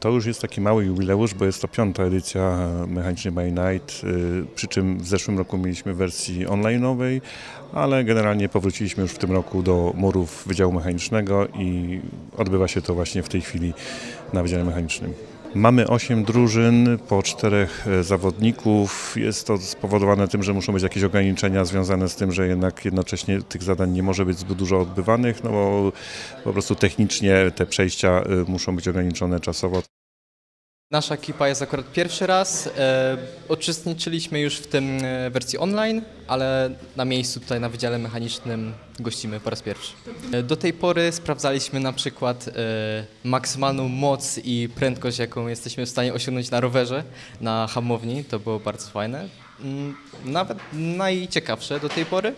To już jest taki mały jubileusz, bo jest to piąta edycja Mechaniczny by Night, y, przy czym w zeszłym roku mieliśmy wersji online'owej, ale generalnie powróciliśmy już w tym roku do murów Wydziału Mechanicznego i odbywa się to właśnie w tej chwili na Wydziale Mechanicznym. Mamy 8 drużyn, po czterech e, zawodników. Jest to spowodowane tym, że muszą być jakieś ograniczenia związane z tym, że jednak jednocześnie tych zadań nie może być zbyt dużo odbywanych, no bo po prostu technicznie te przejścia y, muszą być ograniczone czasowo. Nasza ekipa jest akurat pierwszy raz. E, uczestniczyliśmy już w tym e, wersji online, ale na miejscu tutaj na Wydziale Mechanicznym gościmy po raz pierwszy. E, do tej pory sprawdzaliśmy na przykład e, maksymalną moc i prędkość, jaką jesteśmy w stanie osiągnąć na rowerze, na hamowni. To było bardzo fajne. Mm, Nawet najciekawsze do tej pory.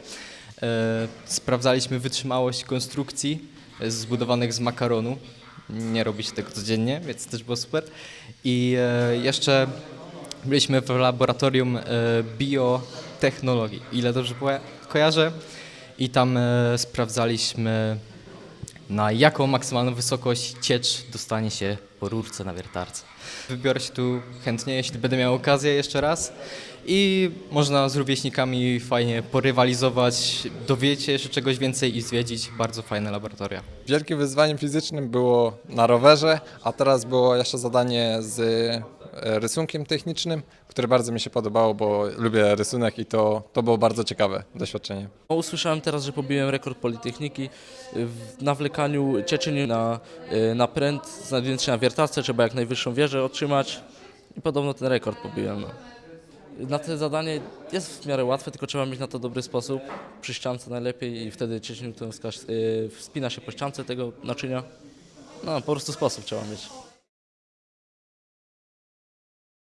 E, sprawdzaliśmy wytrzymałość konstrukcji e, zbudowanych z makaronu. Nie robi się tego codziennie, więc też było super. I e, jeszcze byliśmy w laboratorium e, biotechnologii, ile dobrze kojarzę. I tam e, sprawdzaliśmy na jaką maksymalną wysokość ciecz dostanie się po rurce na wiertarce. Wybiorę się tu chętnie, jeśli będę miał okazję jeszcze raz. I można z rówieśnikami fajnie porywalizować, dowiedzieć się jeszcze czegoś więcej i zwiedzić bardzo fajne laboratoria. Wielkim wyzwaniem fizycznym było na rowerze, a teraz było jeszcze zadanie z rysunkiem technicznym, które bardzo mi się podobało, bo lubię rysunek i to, to było bardzo ciekawe doświadczenie. O, Usłyszałem teraz, że pobiłem rekord Politechniki w nawlekaniu cieczyn na, y, na pręt, znajdując się na wiertarce, trzeba jak najwyższą wieżę otrzymać i podobno ten rekord pobiłem. No. Na to zadanie jest w miarę łatwe, tylko trzeba mieć na to dobry sposób, przy ściance najlepiej i wtedy ciecznią y, wspina się po ściance tego naczynia. No po prostu sposób trzeba mieć.